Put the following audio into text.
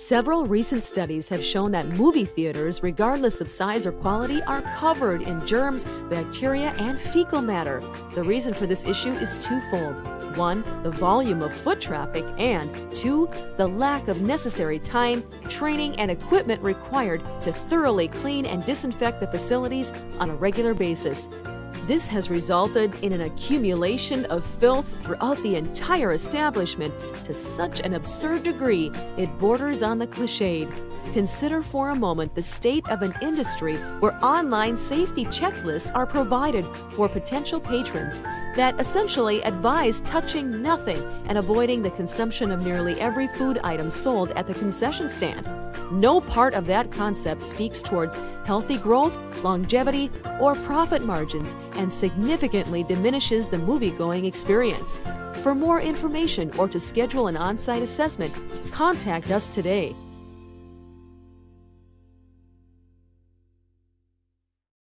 Several recent studies have shown that movie theaters, regardless of size or quality, are covered in germs, bacteria, and fecal matter. The reason for this issue is twofold. One, the volume of foot traffic, and two, the lack of necessary time, training, and equipment required to thoroughly clean and disinfect the facilities on a regular basis. This has resulted in an accumulation of filth throughout the entire establishment to such an absurd degree it borders on the cliched. Consider for a moment the state of an industry where online safety checklists are provided for potential patrons that essentially advise touching nothing and avoiding the consumption of nearly every food item sold at the concession stand. No part of that concept speaks towards healthy growth, longevity, or profit margins and significantly diminishes the movie-going experience. For more information or to schedule an on-site assessment, contact us today